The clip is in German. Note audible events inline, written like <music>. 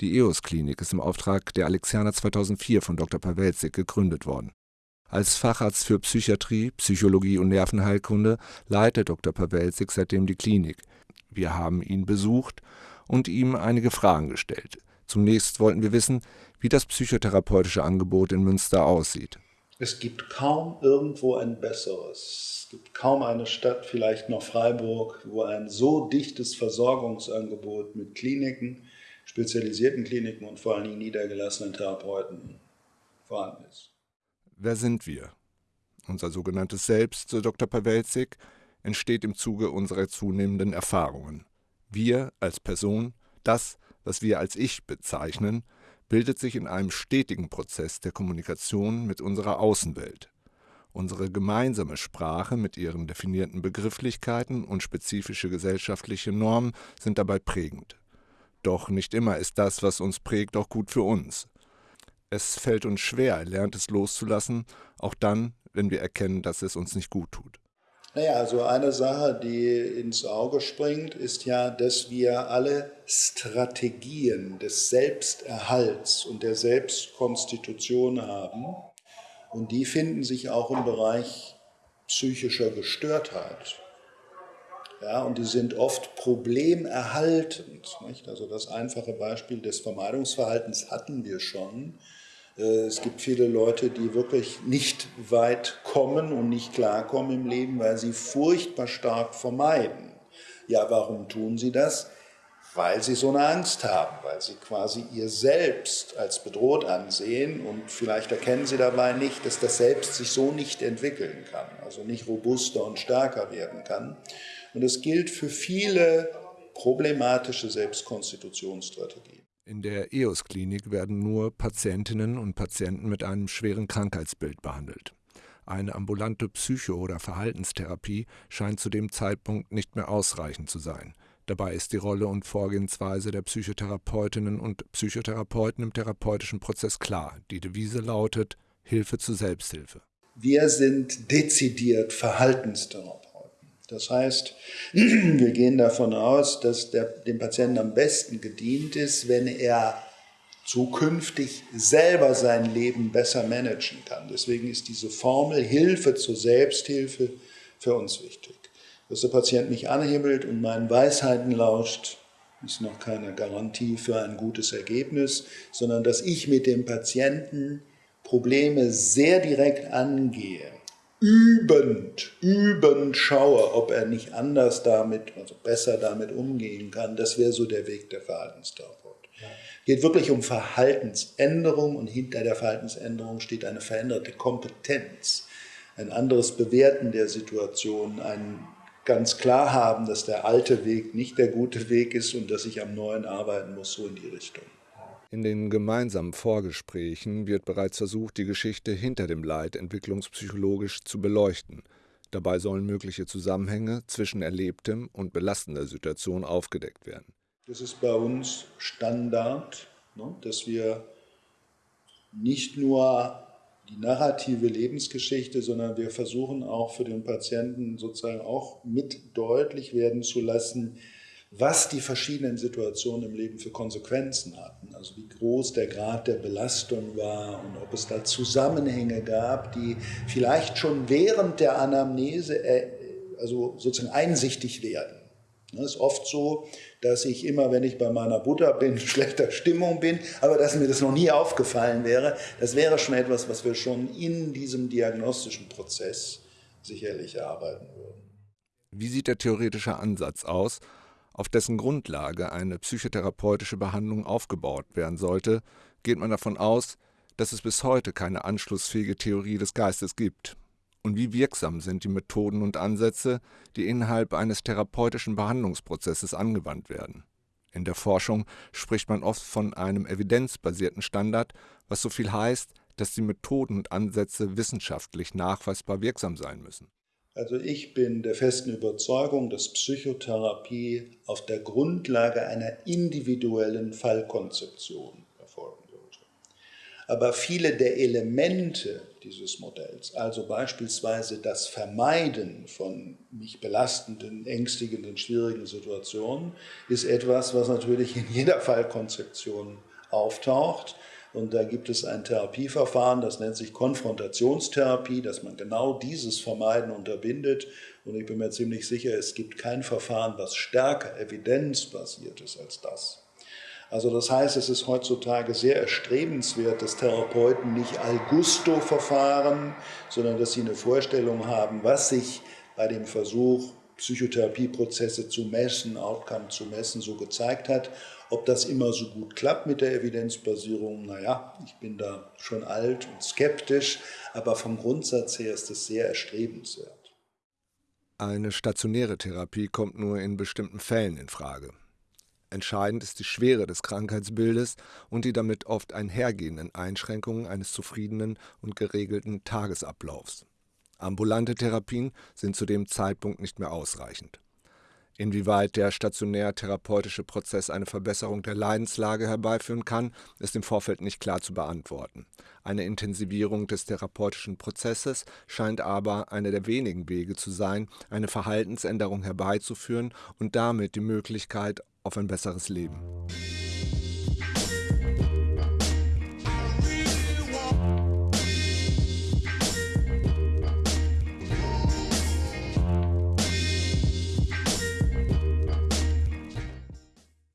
Die EOS-Klinik ist im Auftrag der Alexianer 2004 von Dr. Pawelzik gegründet worden. Als Facharzt für Psychiatrie, Psychologie und Nervenheilkunde leitet Dr. Pawelzik seitdem die Klinik. Wir haben ihn besucht und ihm einige Fragen gestellt. Zunächst wollten wir wissen, wie das psychotherapeutische Angebot in Münster aussieht. Es gibt kaum irgendwo ein besseres. Es gibt kaum eine Stadt, vielleicht noch Freiburg, wo ein so dichtes Versorgungsangebot mit Kliniken, spezialisierten Kliniken und vor allen Dingen niedergelassenen Therapeuten vorhanden ist. Wer sind wir? Unser sogenanntes Selbst, so Dr. Pawelzik, entsteht im Zuge unserer zunehmenden Erfahrungen. Wir als Person, das, was wir als Ich bezeichnen, bildet sich in einem stetigen Prozess der Kommunikation mit unserer Außenwelt. Unsere gemeinsame Sprache mit ihren definierten Begrifflichkeiten und spezifische gesellschaftliche Normen sind dabei prägend. Doch nicht immer ist das, was uns prägt, auch gut für uns. Es fällt uns schwer, Erlerntes loszulassen, auch dann, wenn wir erkennen, dass es uns nicht gut tut. Naja, also eine Sache, die ins Auge springt, ist ja, dass wir alle Strategien des Selbsterhalts und der Selbstkonstitution haben. Und die finden sich auch im Bereich psychischer Gestörtheit. Ja, und die sind oft problemerhaltend. Nicht? Also das einfache Beispiel des Vermeidungsverhaltens hatten wir schon. Äh, es gibt viele Leute, die wirklich nicht weit kommen und nicht klarkommen im Leben, weil sie furchtbar stark vermeiden. Ja, warum tun sie das? Weil sie so eine Angst haben, weil sie quasi ihr Selbst als bedroht ansehen und vielleicht erkennen sie dabei nicht, dass das Selbst sich so nicht entwickeln kann, also nicht robuster und stärker werden kann. Und das gilt für viele problematische Selbstkonstitutionsstrategien. In der EOS-Klinik werden nur Patientinnen und Patienten mit einem schweren Krankheitsbild behandelt. Eine ambulante Psycho- oder Verhaltenstherapie scheint zu dem Zeitpunkt nicht mehr ausreichend zu sein. Dabei ist die Rolle und Vorgehensweise der Psychotherapeutinnen und Psychotherapeuten im therapeutischen Prozess klar. Die Devise lautet Hilfe zur Selbsthilfe. Wir sind dezidiert Verhaltenstherapeuten. Das heißt, <clears throat> wir gehen davon aus, dass der, dem Patienten am besten gedient ist, wenn er zukünftig selber sein Leben besser managen kann. Deswegen ist diese Formel Hilfe zur Selbsthilfe für uns wichtig. Dass der Patient mich anhimmelt und meinen Weisheiten lauscht, ist noch keine Garantie für ein gutes Ergebnis, sondern dass ich mit dem Patienten Probleme sehr direkt angehe übend, übend schaue, ob er nicht anders damit, also besser damit umgehen kann. Das wäre so der Weg der Verhaltenstherapeut. Ja. Geht wirklich um Verhaltensänderung und hinter der Verhaltensänderung steht eine veränderte Kompetenz, ein anderes Bewerten der Situation, ein ganz klar haben, dass der alte Weg nicht der gute Weg ist und dass ich am neuen arbeiten muss, so in die Richtung. In den gemeinsamen Vorgesprächen wird bereits versucht, die Geschichte hinter dem Leid entwicklungspsychologisch zu beleuchten. Dabei sollen mögliche Zusammenhänge zwischen erlebtem und belastender Situation aufgedeckt werden. Das ist bei uns Standard, ne, dass wir nicht nur die narrative Lebensgeschichte, sondern wir versuchen auch für den Patienten sozusagen auch mit deutlich werden zu lassen, was die verschiedenen Situationen im Leben für Konsequenzen hatten. Also wie groß der Grad der Belastung war und ob es da Zusammenhänge gab, die vielleicht schon während der Anamnese äh, also sozusagen einsichtig werden. Es ist oft so, dass ich immer, wenn ich bei meiner Butter bin, <laughs> schlechter Stimmung bin, aber dass mir das noch nie aufgefallen wäre, das wäre schon etwas, was wir schon in diesem diagnostischen Prozess sicherlich erarbeiten würden. Wie sieht der theoretische Ansatz aus, auf dessen Grundlage eine psychotherapeutische Behandlung aufgebaut werden sollte, geht man davon aus, dass es bis heute keine anschlussfähige Theorie des Geistes gibt. Und wie wirksam sind die Methoden und Ansätze, die innerhalb eines therapeutischen Behandlungsprozesses angewandt werden? In der Forschung spricht man oft von einem evidenzbasierten Standard, was so viel heißt, dass die Methoden und Ansätze wissenschaftlich nachweisbar wirksam sein müssen. Also ich bin der festen Überzeugung, dass Psychotherapie auf der Grundlage einer individuellen Fallkonzeption erfolgen sollte. Aber viele der Elemente dieses Modells, also beispielsweise das Vermeiden von mich belastenden, ängstigenden, schwierigen Situationen, ist etwas, was natürlich in jeder Fallkonzeption auftaucht. Und da gibt es ein Therapieverfahren, das nennt sich Konfrontationstherapie, dass man genau dieses Vermeiden unterbindet. Und ich bin mir ziemlich sicher, es gibt kein Verfahren, was stärker evidenzbasiert ist als das. Also das heißt, es ist heutzutage sehr erstrebenswert, dass Therapeuten nicht al gusto verfahren, sondern dass sie eine Vorstellung haben, was sich bei dem Versuch, Psychotherapieprozesse zu messen, Outcome zu messen, so gezeigt hat. Ob das immer so gut klappt mit der Evidenzbasierung, naja, ich bin da schon alt und skeptisch, aber vom Grundsatz her ist es sehr erstrebenswert. Eine stationäre Therapie kommt nur in bestimmten Fällen in Frage. Entscheidend ist die Schwere des Krankheitsbildes und die damit oft einhergehenden Einschränkungen eines zufriedenen und geregelten Tagesablaufs. Ambulante Therapien sind zu dem Zeitpunkt nicht mehr ausreichend. Inwieweit der stationär-therapeutische Prozess eine Verbesserung der Leidenslage herbeiführen kann, ist im Vorfeld nicht klar zu beantworten. Eine Intensivierung des therapeutischen Prozesses scheint aber einer der wenigen Wege zu sein, eine Verhaltensänderung herbeizuführen und damit die Möglichkeit auf ein besseres Leben.